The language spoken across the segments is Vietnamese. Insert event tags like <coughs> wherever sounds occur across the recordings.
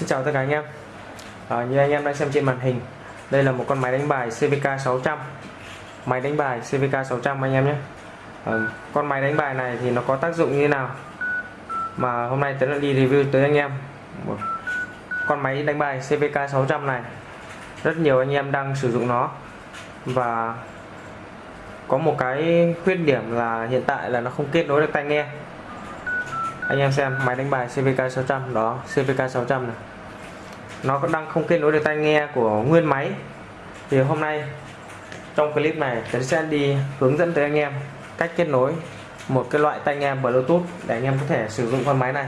xin chào tất cả anh em. À, Như anh em đang xem trên màn hình Đây là một con máy đánh bài CVK 600 Máy đánh bài CVK 600 anh em nhé. À, Con máy đánh bài này thì nó có tác dụng như thế nào? Mà hôm nay Tấn đi review tới anh em. Một Con máy đánh bài CVK 600 này Rất nhiều anh em đang sử dụng nó. Và có một cái khuyết điểm là hiện tại là nó không kết nối được tai nghe anh em xem, máy đánh bài CVK 600 đó CVK 600 này. Nó đang không kết nối được tai nghe của nguyên máy. Thì hôm nay, trong clip này tôi sẽ đi hướng dẫn tới anh em cách kết nối một cái loại tai nghe Bluetooth để anh em có thể sử dụng con máy này.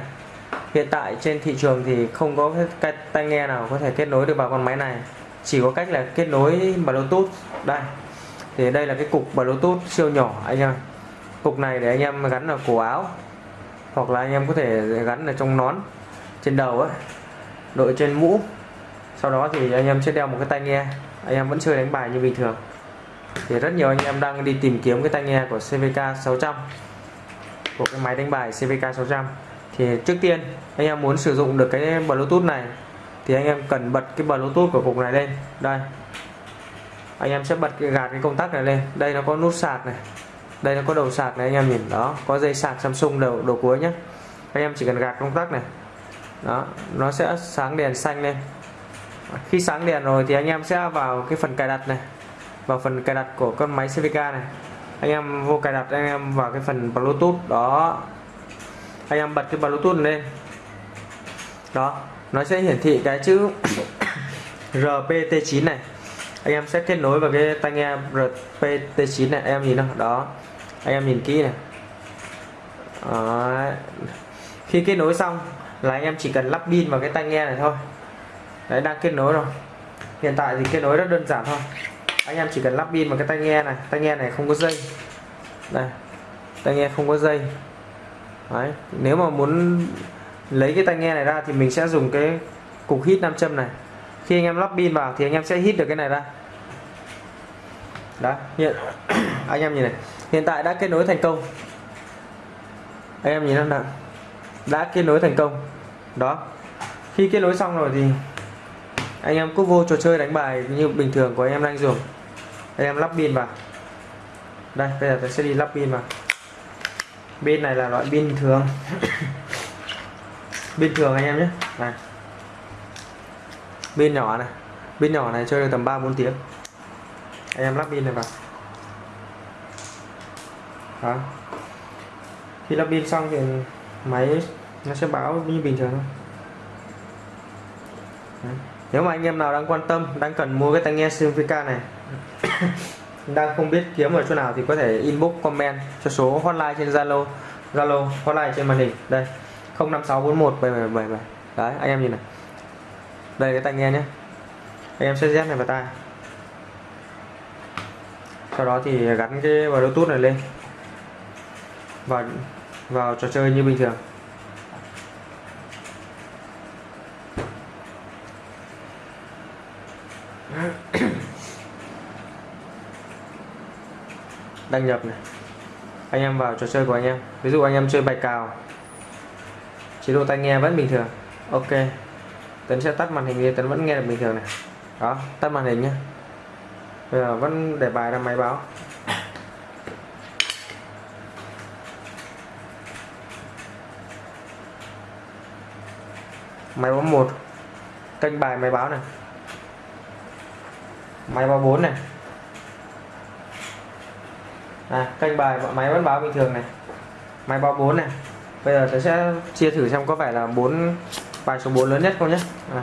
Hiện tại trên thị trường thì không có cái tai nghe nào có thể kết nối được vào con máy này. Chỉ có cách là kết nối Bluetooth. Đây, thì đây là cái cục Bluetooth siêu nhỏ, anh em. Cục này để anh em gắn vào cổ áo hoặc là anh em có thể gắn ở trong nón trên đầu ấy đội trên mũ. Sau đó thì anh em sẽ đeo một cái tai nghe. Anh em vẫn chơi đánh bài như bình thường. Thì rất nhiều anh em đang đi tìm kiếm cái tai nghe của CVK 600 của cái máy đánh bài CVK 600 thì trước tiên, anh em muốn sử dụng được cái Bluetooth này, thì anh em cần bật cái Bluetooth của cục này lên. Đây. Anh em sẽ bật cái gạt cái công tắc này lên. Đây nó có nút sạc này đây, nó có đầu sạc này, anh em nhìn. Đó, có dây sạc Samsung đầu đầu cuối nhé anh em chỉ cần gạt công tắc này. Đó, nó sẽ sáng đèn xanh lên. Khi sáng đèn rồi thì anh em sẽ vào cái phần cài đặt này, vào phần cài đặt của con máy CVK này. Anh em vô cài đặt, anh em vào cái phần Bluetooth. Đó, anh em bật cái Bluetooth lên. Đó, nó sẽ hiển thị cái chữ <coughs> RPT9 này. Anh em sẽ kết nối vào cái tai nghe RPT9 này, em nhìn nào. Đó anh em nhìn kỹ này. Đó. khi kết nối xong là anh em chỉ cần lắp pin vào cái tai nghe này thôi. Đấy đang kết nối rồi. Hiện tại thì kết nối rất đơn giản thôi. Anh em chỉ cần lắp pin vào cái tai nghe này. Tai nghe này không có dây. Này, tai nghe không có dây. Đấy. Nếu mà muốn lấy cái tai nghe này ra thì mình sẽ dùng cái cục hít nam châm này. Khi anh em lắp pin vào thì anh em sẽ hít được cái này ra. Đó hiện <coughs> anh em nhìn này hiện tại đã kết nối thành công. Anh em nhìn nó nào, đã kết nối thành công. Đó. Khi kết nối xong rồi thì anh em cứ vô trò chơi đánh bài như bình thường của anh em đang dùng. Anh em lắp pin vào. Đây, bây giờ tôi sẽ đi lắp pin vào. Pin này là loại pin thường. <coughs> Pin thường anh em nhé. Này. Pin nhỏ này. Pin nhỏ này chơi được tầm 3 4 tiếng. Anh em lắp pin này vào đó khi lắp pin xong thì máy nó sẽ báo như bình thường thôi. Đấy. nếu mà anh em nào đang quan tâm, đang cần mua cái tai nghe Simfica này, <coughs> đang không biết kiếm ở chỗ nào thì có thể inbox, comment cho số hotline trên Zalo Zalo hotline trên màn hình. Đây 05641777 đấy, anh em nhìn này. Đây cái tai nghe nhé. Anh em sẽ dép này vào tai. Sau đó thì gắn cái bluetooth này lên và vào trò chơi như bình thường. <coughs> Đăng nhập này. Anh em vào trò chơi của anh em. Ví dụ anh em chơi bài cào. Chế độ tai nghe vẫn bình thường. Ok. Tấn sẽ tắt màn hình đi, tấn vẫn nghe được bình thường này. Đó, tắt màn hình nhé bây giờ vẫn để bài ra máy báo. Máy báo một kênh bài máy báo này. Máy báo 4 này. À, kênh bài máy vẫn báo bình thường này. Máy báo 4 này. Bây giờ tôi sẽ chia thử xem có phải là 4 bài số 4 lớn nhất không nhé. À.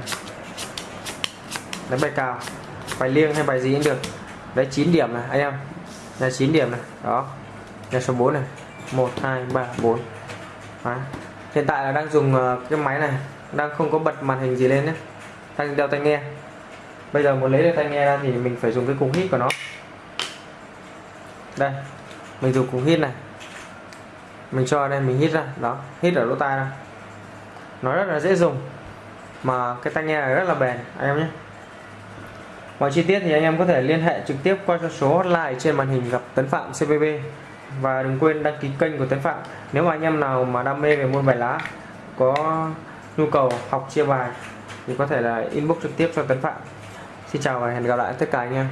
đánh bài cào bài liêng hay bài gì cũng được. Đấy 9 điểm này anh em. Là 9 điểm này. Đó. Là số 4 này. 1 2 3 4 đấy. hiện tại là đang dùng ờ, cái máy này đang không có bật màn hình gì lên nhé. Đang đeo tai nghe. Bây giờ muốn lấy được tai nghe ra thì mình phải dùng cái cục hít của nó. Đây, mình dùng cục hít này. Mình cho đây mình hít ra. Đó, hít ở lỗ tai ra. Nó rất là dễ dùng, mà cái tai nghe này rất là bền, anh em nhé. Mọi chi tiết thì anh em có thể liên hệ trực tiếp qua số hotline trên màn hình gặp Tấn Phạm CBB và đừng quên đăng ký kênh của Tấn Phạm. Nếu mà anh em nào mà đam mê về môn bài lá, có nhu cầu học chia bài, thì có thể là inbox trực tiếp cho Tấn Phạm. Xin chào và hẹn gặp lại tất cả anh em.